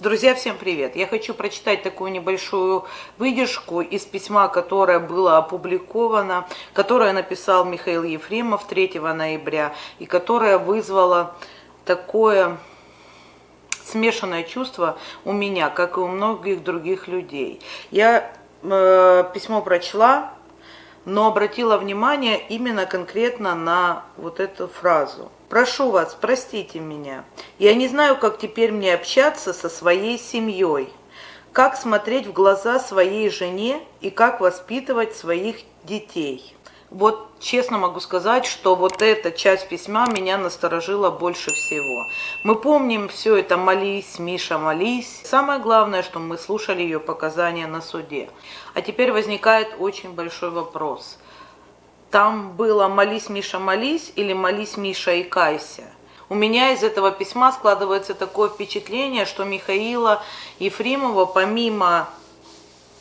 Друзья, всем привет! Я хочу прочитать такую небольшую выдержку из письма, которое было опубликовано, которое написал Михаил Ефремов 3 ноября, и которое вызвало такое смешанное чувство у меня, как и у многих других людей. Я э, письмо прочла, но обратила внимание именно конкретно на вот эту фразу – Прошу вас, простите меня. Я не знаю, как теперь мне общаться со своей семьей, как смотреть в глаза своей жене и как воспитывать своих детей. Вот честно могу сказать, что вот эта часть письма меня насторожила больше всего. Мы помним все это «молись, Миша, молись». Самое главное, что мы слушали ее показания на суде. А теперь возникает очень большой вопрос – там было «молись, Миша, молись» или «молись, Миша, и кайся». У меня из этого письма складывается такое впечатление, что Михаила Ефремова, помимо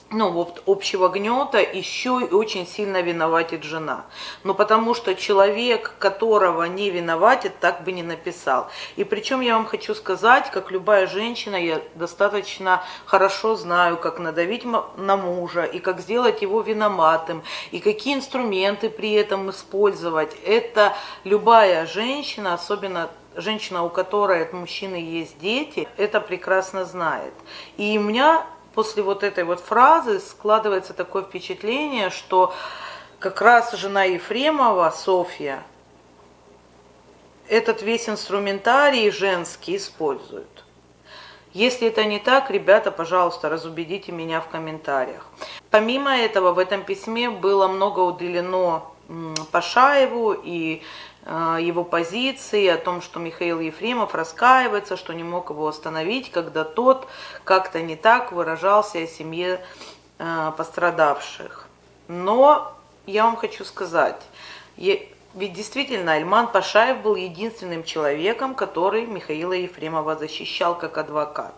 ну, вот общего гнета еще и очень сильно виноватит жена. Ну, потому что человек, которого не виноватит, так бы не написал. И причем я вам хочу сказать, как любая женщина, я достаточно хорошо знаю, как надавить на мужа, и как сделать его виноватым, и какие инструменты при этом использовать. Это любая женщина, особенно женщина, у которой от мужчины есть дети, это прекрасно знает. И у меня после вот этой вот фразы складывается такое впечатление, что как раз жена Ефремова, Софья, этот весь инструментарий женский использует. Если это не так, ребята, пожалуйста, разубедите меня в комментариях. Помимо этого, в этом письме было много уделено Пашаеву и его позиции, о том, что Михаил Ефремов раскаивается, что не мог его остановить, когда тот как-то не так выражался о семье э, пострадавших. Но я вам хочу сказать, ведь действительно Альман Пашаев был единственным человеком, который Михаила Ефремова защищал как адвокат.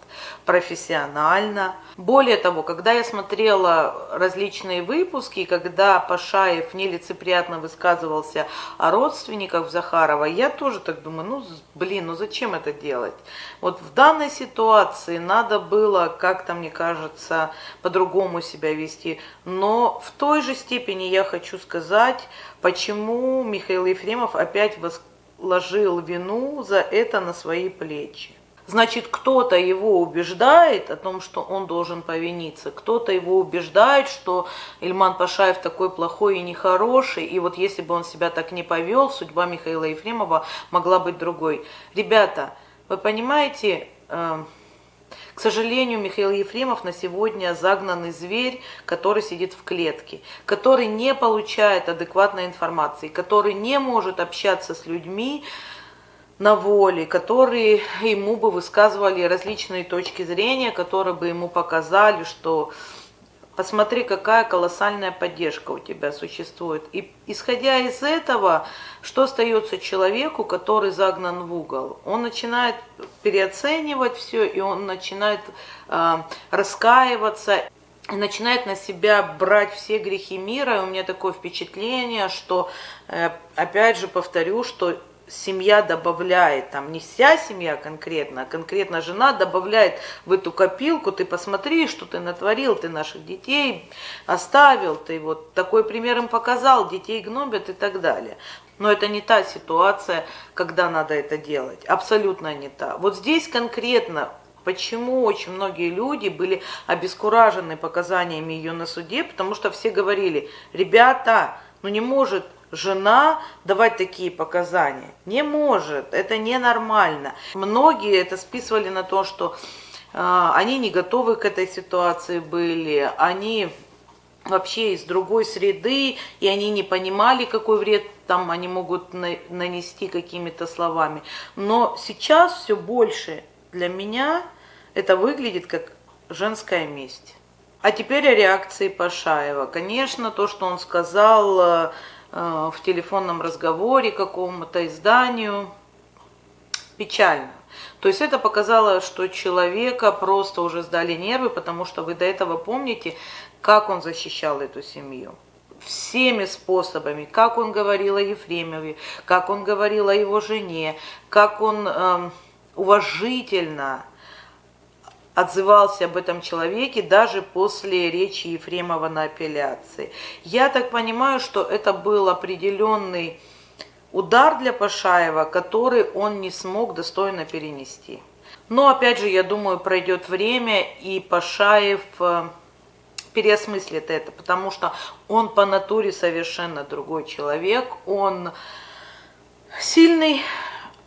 Профессионально. Более того, когда я смотрела различные выпуски, когда Пашаев нелицеприятно высказывался о родственниках Захарова, я тоже так думаю, ну блин, ну зачем это делать? Вот в данной ситуации надо было как-то, мне кажется, по-другому себя вести. Но в той же степени я хочу сказать, почему Михаил Ефремов опять возложил вину за это на свои плечи. Значит, кто-то его убеждает о том, что он должен повиниться, кто-то его убеждает, что Ильман Пашаев такой плохой и нехороший, и вот если бы он себя так не повел, судьба Михаила Ефремова могла быть другой. Ребята, вы понимаете, э, к сожалению, Михаил Ефремов на сегодня загнанный зверь, который сидит в клетке, который не получает адекватной информации, который не может общаться с людьми на воле, которые ему бы высказывали различные точки зрения, которые бы ему показали, что Посмотри, какая колоссальная поддержка у тебя существует. И исходя из этого, что остается человеку, который загнан в угол? Он начинает переоценивать все, и он начинает э, раскаиваться, и начинает на себя брать все грехи мира. И у меня такое впечатление, что, э, опять же повторю, что семья добавляет, там не вся семья конкретно, а конкретно жена добавляет в эту копилку, ты посмотри, что ты натворил, ты наших детей оставил, ты вот такой пример им показал, детей гнобят и так далее. Но это не та ситуация, когда надо это делать, абсолютно не та. Вот здесь конкретно Почему очень многие люди были обескуражены показаниями ее на суде, потому что все говорили, ребята, ну не может жена давать такие показания. Не может, это ненормально. Многие это списывали на то, что э, они не готовы к этой ситуации были, они вообще из другой среды, и они не понимали, какой вред там они могут на, нанести какими-то словами. Но сейчас все больше для меня это выглядит как женская месть. А теперь о реакции Пашаева. Конечно, то, что он сказал э, в телефонном разговоре какому-то изданию. Печально. То есть это показало, что человека просто уже сдали нервы, потому что вы до этого помните, как он защищал эту семью. Всеми способами, как он говорил о Ефремове, как он говорил о его жене, как он э, уважительно отзывался об этом человеке даже после речи Ефремова на апелляции. Я так понимаю, что это был определенный удар для Пашаева, который он не смог достойно перенести. Но опять же, я думаю, пройдет время, и Пашаев э, переосмыслит это, потому что он по натуре совершенно другой человек, он сильный,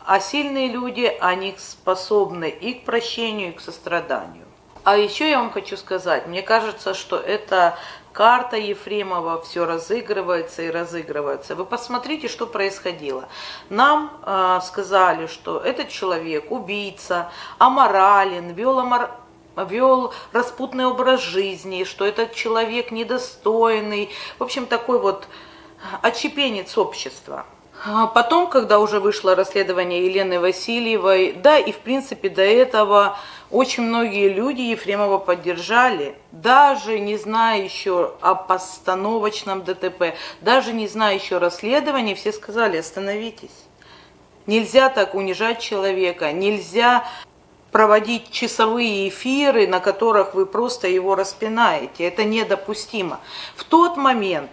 а сильные люди, они способны и к прощению, и к состраданию. А еще я вам хочу сказать, мне кажется, что это карта Ефремова все разыгрывается и разыгрывается. Вы посмотрите, что происходило. Нам э, сказали, что этот человек убийца, аморален, вел, амор... вел распутный образ жизни, что этот человек недостойный, в общем, такой вот отчепенец общества. А потом, когда уже вышло расследование Елены Васильевой, да, и в принципе до этого очень многие люди Ефремова поддержали, даже не зная еще о постановочном ДТП, даже не зная еще расследования, все сказали, остановитесь. Нельзя так унижать человека, нельзя проводить часовые эфиры, на которых вы просто его распинаете. Это недопустимо. В тот момент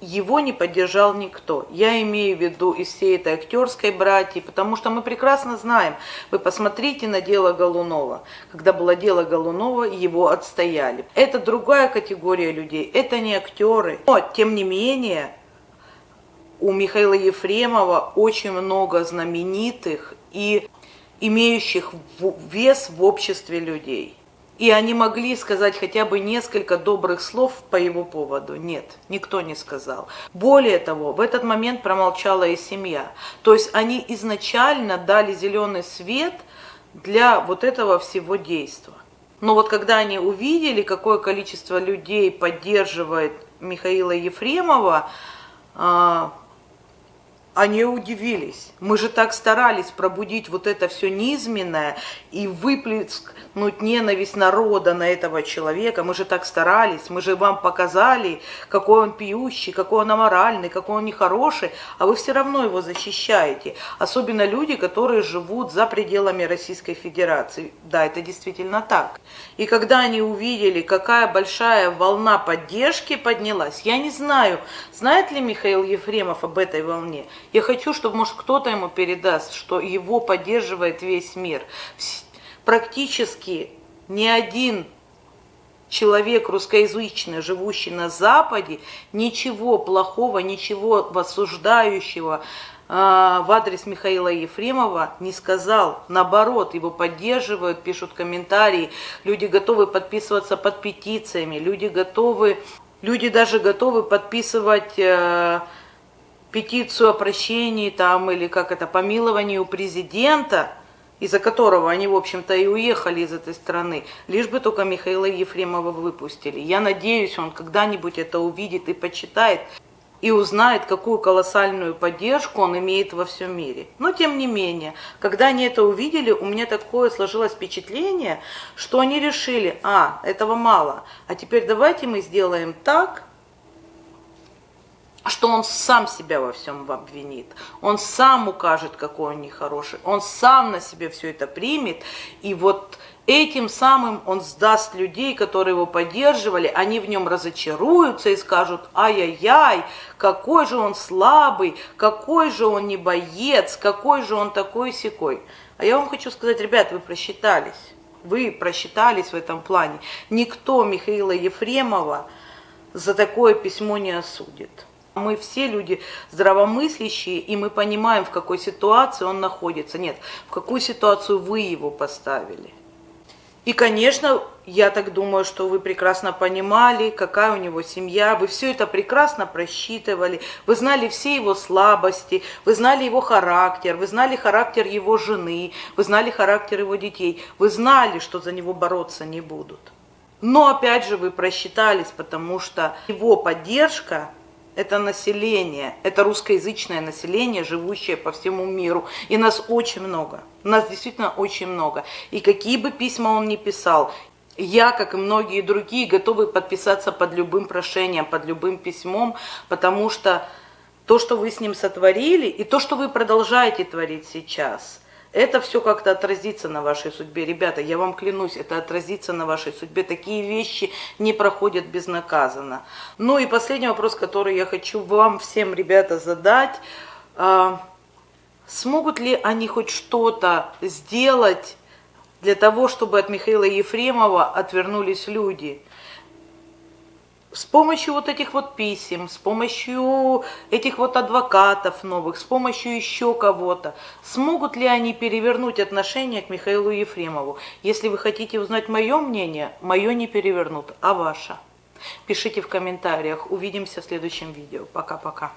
его не поддержал никто. Я имею в виду из всей этой актерской братьи, потому что мы прекрасно знаем, вы посмотрите на дело Голунова. Когда было дело Голунова, его отстояли. Это другая категория людей, это не актеры. Но, тем не менее, у Михаила Ефремова очень много знаменитых и имеющих вес в обществе людей и они могли сказать хотя бы несколько добрых слов по его поводу. Нет, никто не сказал. Более того, в этот момент промолчала и семья. То есть они изначально дали зеленый свет для вот этого всего действия. Но вот когда они увидели, какое количество людей поддерживает Михаила Ефремова, а, они удивились. Мы же так старались пробудить вот это все низменное и выплеснуть ненависть народа на этого человека. Мы же так старались, мы же вам показали, какой он пьющий, какой он аморальный, какой он нехороший, а вы все равно его защищаете. Особенно люди, которые живут за пределами Российской Федерации. Да, это действительно так. И когда они увидели, какая большая волна поддержки поднялась, я не знаю, знает ли Михаил Ефремов об этой волне. Я хочу, чтобы, может, кто-то ему передаст, что его поддерживает весь мир. Практически ни один человек русскоязычный, живущий на Западе, ничего плохого, ничего осуждающего э, в адрес Михаила Ефремова не сказал. Наоборот, его поддерживают, пишут комментарии, люди готовы подписываться под петициями, люди готовы, люди даже готовы подписывать... Э, петицию о прощении там или как это, помиловании у президента, из-за которого они, в общем-то, и уехали из этой страны, лишь бы только Михаила Ефремова выпустили. Я надеюсь, он когда-нибудь это увидит и почитает, и узнает, какую колоссальную поддержку он имеет во всем мире. Но тем не менее, когда они это увидели, у меня такое сложилось впечатление, что они решили, а, этого мало, а теперь давайте мы сделаем так, что он сам себя во всем обвинит, он сам укажет, какой он нехороший, он сам на себе все это примет, и вот этим самым он сдаст людей, которые его поддерживали, они в нем разочаруются и скажут, ай-яй-яй, какой же он слабый, какой же он не боец, какой же он такой секой. А я вам хочу сказать, ребят, вы просчитались, вы просчитались в этом плане. Никто Михаила Ефремова за такое письмо не осудит. Мы все люди здравомыслящие, и мы понимаем, в какой ситуации он находится. Нет, в какую ситуацию вы его поставили. И, конечно, я так думаю, что вы прекрасно понимали, какая у него семья, вы все это прекрасно просчитывали, вы знали все его слабости, вы знали его характер, вы знали характер его жены, вы знали характер его детей, вы знали, что за него бороться не будут. Но опять же вы просчитались, потому что его поддержка это население, это русскоязычное население, живущее по всему миру. И нас очень много, нас действительно очень много. И какие бы письма он ни писал, я, как и многие другие, готовы подписаться под любым прошением, под любым письмом, потому что то, что вы с ним сотворили, и то, что вы продолжаете творить сейчас, это все как-то отразится на вашей судьбе. Ребята, я вам клянусь, это отразится на вашей судьбе. Такие вещи не проходят безнаказанно. Ну и последний вопрос, который я хочу вам всем, ребята, задать. А, смогут ли они хоть что-то сделать для того, чтобы от Михаила Ефремова отвернулись люди? С помощью вот этих вот писем, с помощью этих вот адвокатов новых, с помощью еще кого-то, смогут ли они перевернуть отношение к Михаилу Ефремову? Если вы хотите узнать мое мнение, мое не перевернут, а ваше. Пишите в комментариях. Увидимся в следующем видео. Пока-пока.